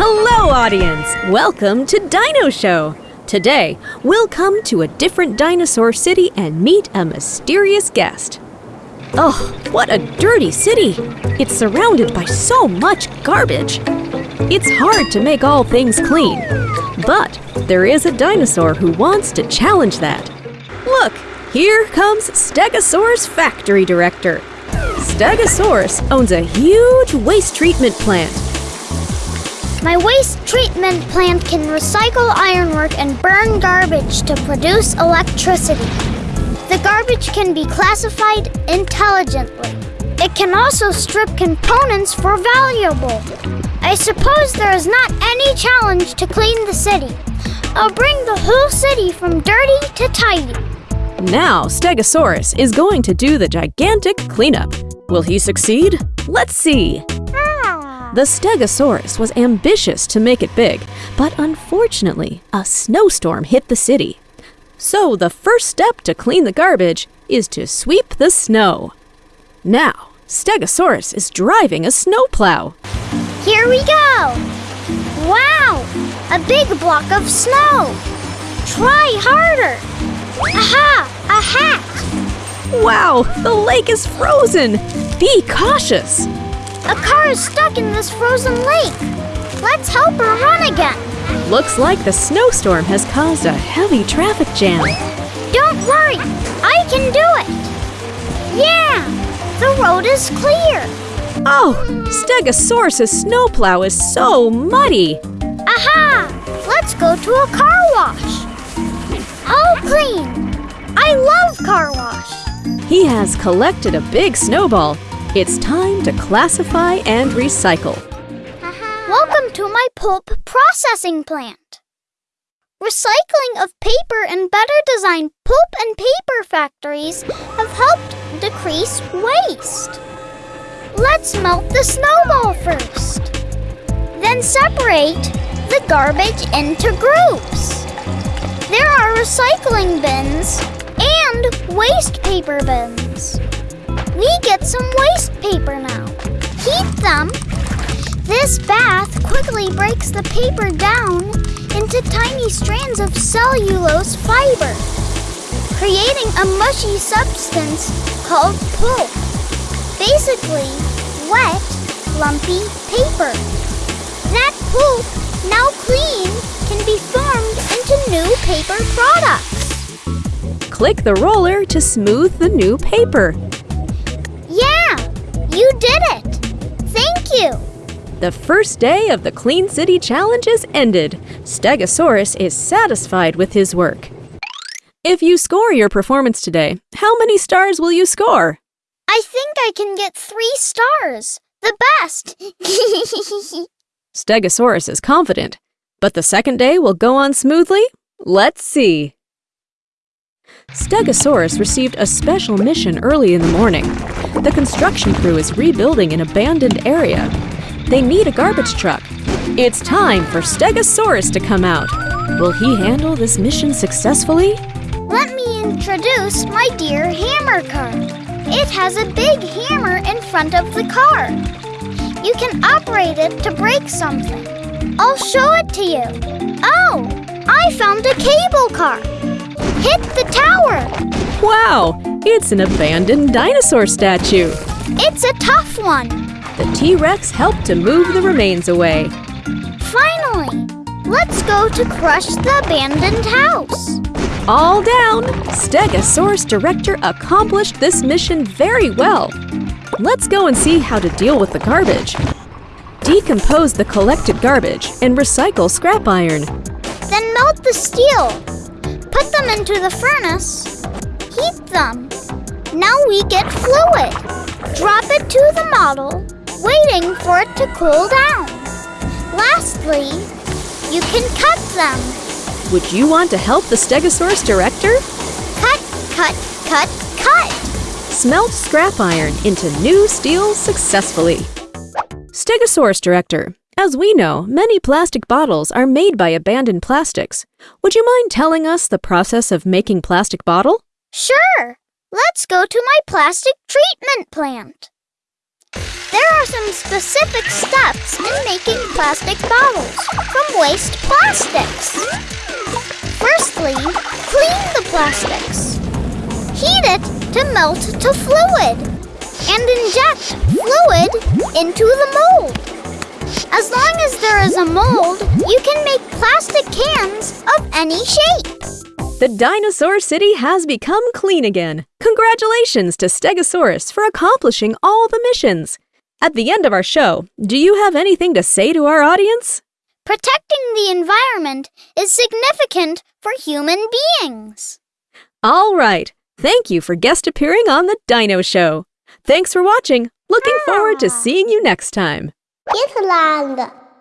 Hello, audience! Welcome to Dino Show! Today, we'll come to a different dinosaur city and meet a mysterious guest. Oh, what a dirty city! It's surrounded by so much garbage. It's hard to make all things clean. But there is a dinosaur who wants to challenge that. Look, here comes Stegosaurus Factory Director. Stegosaurus owns a huge waste treatment plant. My waste treatment plant can recycle ironwork and burn garbage to produce electricity. The garbage can be classified intelligently. It can also strip components for valuable. I suppose there is not any challenge to clean the city. I'll bring the whole city from dirty to tidy. Now, Stegosaurus is going to do the gigantic cleanup. Will he succeed? Let's see. The Stegosaurus was ambitious to make it big, but unfortunately, a snowstorm hit the city. So, the first step to clean the garbage is to sweep the snow. Now, Stegosaurus is driving a snowplow. Here we go! Wow! A big block of snow! Try harder! Aha! A hat! Wow, the lake is frozen! Be cautious! A car is stuck in this frozen lake. Let's help her run again. Looks like the snowstorm has caused a heavy traffic jam. Don't worry, I can do it. Yeah, the road is clear. Oh, Stegosaurus's snowplow is so muddy. Aha! Let's go to a car wash. All clean. I love car wash. He has collected a big snowball. It's time to classify and recycle. Welcome to my pulp processing plant. Recycling of paper and better designed pulp and paper factories have helped decrease waste. Let's melt the snowball first. Then separate the garbage into groups. There are recycling bins and waste paper bins. We get some waste paper now. Heat them. This bath quickly breaks the paper down into tiny strands of cellulose fiber, creating a mushy substance called pulp. Basically, wet, lumpy paper. That pulp, now clean, can be formed into new paper products. Click the roller to smooth the new paper. You did it. Thank you. The first day of the Clean City Challenge is ended. Stegosaurus is satisfied with his work. If you score your performance today, how many stars will you score? I think I can get three stars. The best. Stegosaurus is confident. But the second day will go on smoothly? Let's see. Stegosaurus received a special mission early in the morning. The construction crew is rebuilding an abandoned area. They need a garbage truck. It's time for Stegosaurus to come out. Will he handle this mission successfully? Let me introduce my dear hammer car. It has a big hammer in front of the car. You can operate it to break something. I'll show it to you. Oh, I found a cable car. Hit the tower. Wow, it's an abandoned dinosaur statue. It's a tough one. The T Rex helped to move the remains away. Finally, let's go to crush the abandoned house. All down! Stegosaurus Director accomplished this mission very well. Let's go and see how to deal with the garbage. Decompose the collected garbage and recycle scrap iron. Then melt the steel. Put them into the furnace. Heat them. Now we get fluid. Drop it to the model, waiting for it to cool down. Lastly, you can cut them. Would you want to help the Stegosaurus Director? Cut, cut, cut, cut. Smelt scrap iron into new steel successfully. Stegosaurus Director, as we know, many plastic bottles are made by abandoned plastics. Would you mind telling us the process of making plastic bottle? Sure. Let's go to my plastic treatment plant. There are some specific steps in making plastic bottles from waste plastics. Firstly, clean the plastics. Heat it to melt to fluid and inject fluid into the mold. As long as there is a mold, you can make plastic cans of any shape. The dinosaur city has become clean again. Congratulations to Stegosaurus for accomplishing all the missions. At the end of our show, do you have anything to say to our audience? Protecting the environment is significant for human beings. All right. Thank you for guest appearing on the Dino Show. Thanks for watching. Looking forward to ah. seeing you next time. Island.